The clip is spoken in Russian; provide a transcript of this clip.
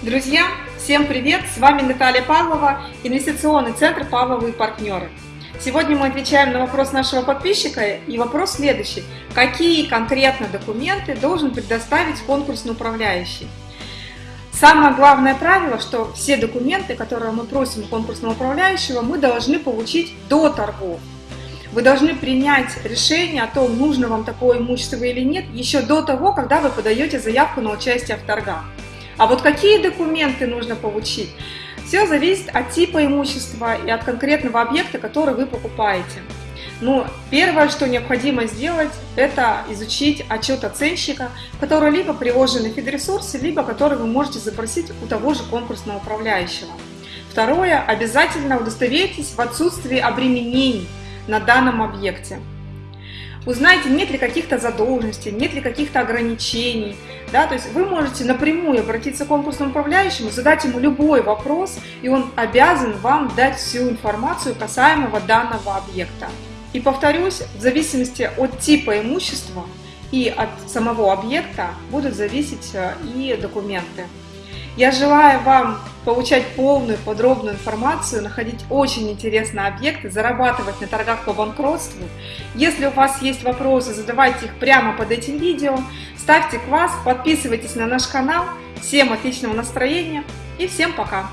Друзья, всем привет! С вами Наталья Павлова, инвестиционный центр «Павловы и партнеры». Сегодня мы отвечаем на вопрос нашего подписчика, и вопрос следующий. Какие конкретно документы должен предоставить конкурсный управляющий? Самое главное правило, что все документы, которые мы просим конкурсного управляющего, мы должны получить до торгов. Вы должны принять решение о том, нужно вам такое имущество или нет, еще до того, когда вы подаете заявку на участие в торгах. А вот какие документы нужно получить? Все зависит от типа имущества и от конкретного объекта, который вы покупаете. Ну, первое, что необходимо сделать, это изучить отчет оценщика, который либо приложен на фидресурсе, либо который вы можете запросить у того же конкурсного управляющего. Второе, обязательно удостоверьтесь в отсутствии обременений на данном объекте. Узнайте, нет ли каких-то задолженностей, нет ли каких-то ограничений. Да? То есть вы можете напрямую обратиться к конкурсному управляющему, задать ему любой вопрос, и он обязан вам дать всю информацию касаемого данного объекта. И повторюсь, в зависимости от типа имущества и от самого объекта будут зависеть э, и документы. Я желаю вам получать полную, подробную информацию, находить очень интересные объекты, зарабатывать на торгах по банкротству. Если у вас есть вопросы, задавайте их прямо под этим видео. Ставьте класс, подписывайтесь на наш канал. Всем отличного настроения и всем пока!